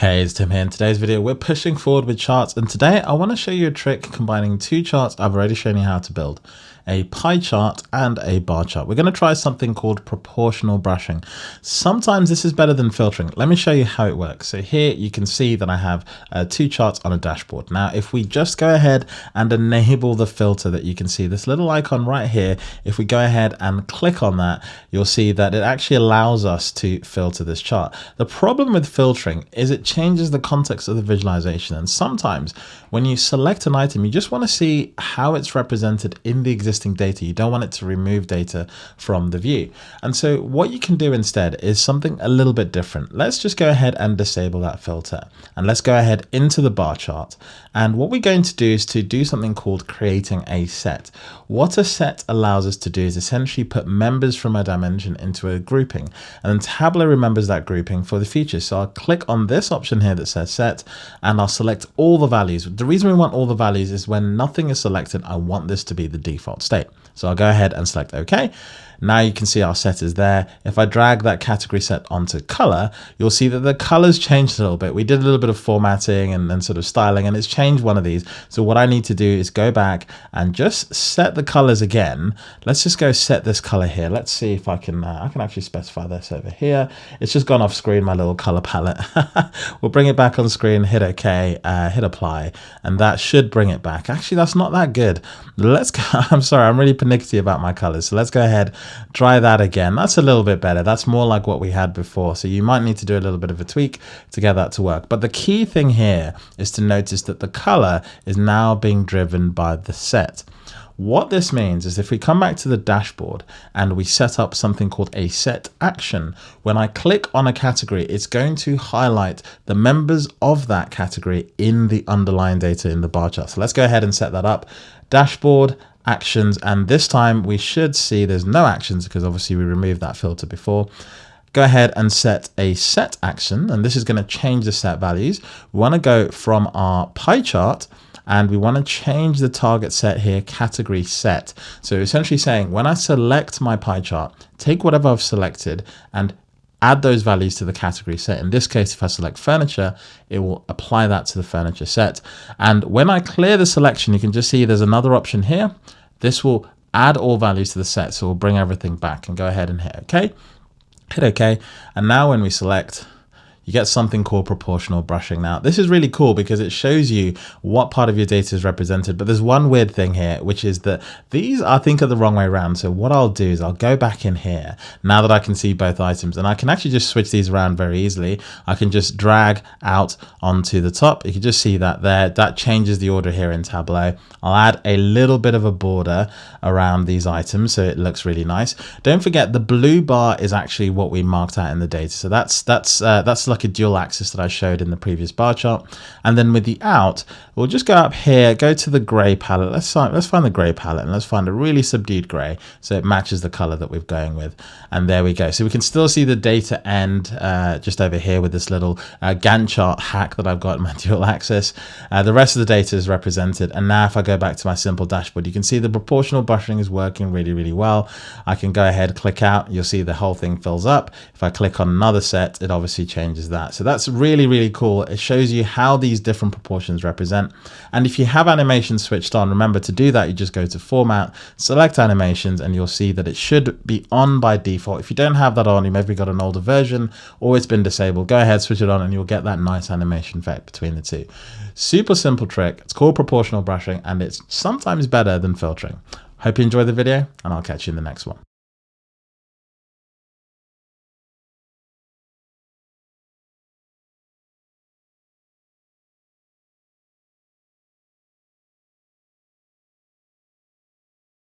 Hey, it's Tim here. In today's video, we're pushing forward with charts, and today I want to show you a trick combining two charts I've already shown you how to build a pie chart and a bar chart. We're going to try something called proportional brushing. Sometimes this is better than filtering. Let me show you how it works. So here you can see that I have uh, two charts on a dashboard. Now, if we just go ahead and enable the filter that you can see, this little icon right here, if we go ahead and click on that, you'll see that it actually allows us to filter this chart. The problem with filtering is it changes the context of the visualization. And sometimes when you select an item, you just want to see how it's represented in the existing existing data. You don't want it to remove data from the view. And so what you can do instead is something a little bit different. Let's just go ahead and disable that filter. And let's go ahead into the bar chart. And what we're going to do is to do something called creating a set. What a set allows us to do is essentially put members from a dimension into a grouping. And then Tableau remembers that grouping for the future. So I'll click on this option here that says set and I'll select all the values. The reason we want all the values is when nothing is selected, I want this to be the default state. So I'll go ahead and select OK. Now you can see our set is there. If I drag that category set onto color, you'll see that the colors changed a little bit. We did a little bit of formatting and then sort of styling and it's changed one of these. So what I need to do is go back and just set the colors again. Let's just go set this color here. Let's see if I can, uh, I can actually specify this over here. It's just gone off screen, my little color palette. we'll bring it back on screen, hit OK, uh, hit apply, and that should bring it back. Actually, that's not that good. Let's go, I'm sorry, I'm really panicky about my colors. So let's go ahead Try that again. That's a little bit better. That's more like what we had before. So you might need to do a little bit of a tweak to get that to work. But the key thing here is to notice that the color is now being driven by the set. What this means is if we come back to the dashboard and we set up something called a set action, when I click on a category, it's going to highlight the members of that category in the underlying data in the bar chart. So let's go ahead and set that up. Dashboard, actions and this time we should see there's no actions because obviously we removed that filter before go ahead and set a set action and this is going to change the set values we want to go from our pie chart and we want to change the target set here category set so essentially saying when I select my pie chart take whatever I've selected and add those values to the category set. In this case, if I select furniture, it will apply that to the furniture set. And when I clear the selection, you can just see there's another option here. This will add all values to the set. So we'll bring everything back and go ahead and hit OK. Hit OK. And now when we select you get something called proportional brushing. Now, this is really cool because it shows you what part of your data is represented, but there's one weird thing here, which is that these I think are the wrong way around. So what I'll do is I'll go back in here now that I can see both items and I can actually just switch these around very easily. I can just drag out onto the top. You can just see that there, that changes the order here in Tableau. I'll add a little bit of a border around these items so it looks really nice. Don't forget the blue bar is actually what we marked out in the data. So that's, that's, uh, that's like like a dual axis that I showed in the previous bar chart. And then with the out, we'll just go up here, go to the gray palette. Let's find, let's find the gray palette and let's find a really subdued gray. So it matches the color that we're going with. And there we go. So we can still see the data end uh, just over here with this little uh, Gantt chart hack that I've got in my dual axis. Uh, the rest of the data is represented. And now if I go back to my simple dashboard, you can see the proportional buffering is working really, really well. I can go ahead, click out. You'll see the whole thing fills up. If I click on another set, it obviously changes that. So that's really, really cool. It shows you how these different proportions represent. And if you have animations switched on, remember to do that, you just go to format, select animations, and you'll see that it should be on by default. If you don't have that on, you maybe got an older version or it's been disabled, go ahead, switch it on and you'll get that nice animation effect between the two. Super simple trick. It's called proportional brushing and it's sometimes better than filtering. Hope you enjoyed the video and I'll catch you in the next one.